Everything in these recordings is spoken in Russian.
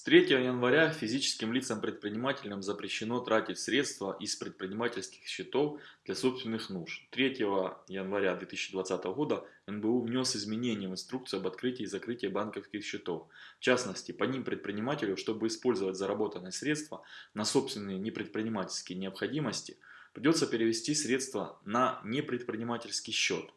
С 3 января физическим лицам-предпринимателям запрещено тратить средства из предпринимательских счетов для собственных нужд. 3 января 2020 года НБУ внес изменения в инструкцию об открытии и закрытии банковских счетов. В частности, по ним предпринимателю, чтобы использовать заработанные средства на собственные непредпринимательские необходимости, придется перевести средства на непредпринимательский счет.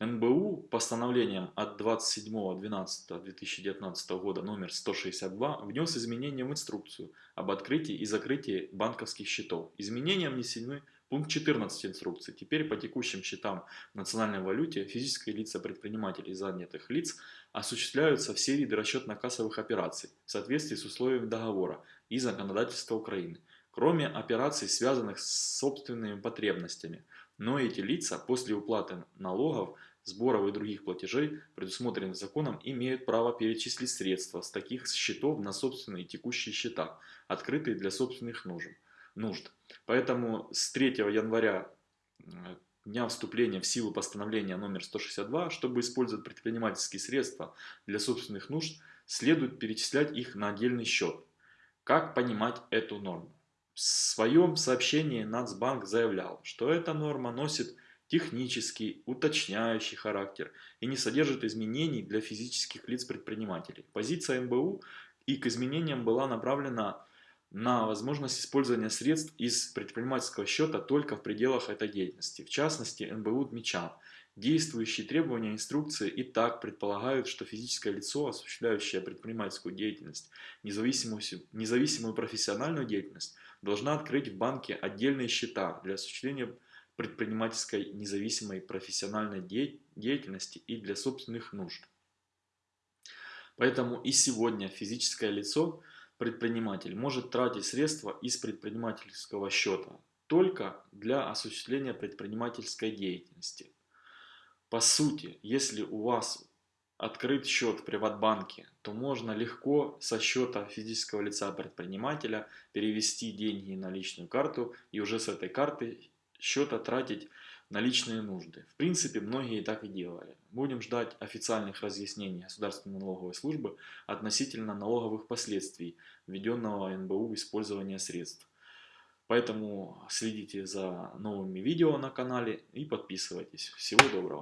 НБУ постановлением от 27.12.2019 года номер 162 внес изменения в инструкцию об открытии и закрытии банковских счетов. Изменения внесены пункт 14 инструкции. Теперь по текущим счетам в национальной валюте физические лица предпринимателей и занятых лиц осуществляются все виды расчетно-кассовых операций в соответствии с условиями договора и законодательства Украины, кроме операций, связанных с собственными потребностями. Но эти лица после уплаты налогов сборов и других платежей, предусмотренных законом, имеют право перечислить средства с таких счетов на собственные текущие счета, открытые для собственных нужд. Поэтому с 3 января дня вступления в силу постановления номер 162, чтобы использовать предпринимательские средства для собственных нужд, следует перечислять их на отдельный счет. Как понимать эту норму? В своем сообщении Нацбанк заявлял, что эта норма носит технический, уточняющий характер и не содержит изменений для физических лиц-предпринимателей. Позиция МБУ и к изменениям была направлена на возможность использования средств из предпринимательского счета только в пределах этой деятельности. В частности, НБУ отмечал, действующие требования инструкции и так предполагают, что физическое лицо, осуществляющее предпринимательскую деятельность, независимую, независимую профессиональную деятельность, должна открыть в банке отдельные счета для осуществления предпринимательской независимой профессиональной деятельности и для собственных нужд. Поэтому и сегодня физическое лицо, предприниматель, может тратить средства из предпринимательского счета только для осуществления предпринимательской деятельности. По сути, если у вас открыт счет в Приватбанке, то можно легко со счета физического лица предпринимателя перевести деньги на личную карту и уже с этой карты счета тратить на личные нужды. В принципе, многие так и делали. Будем ждать официальных разъяснений Государственной налоговой службы относительно налоговых последствий введенного НБУ использования средств. Поэтому следите за новыми видео на канале и подписывайтесь. Всего доброго!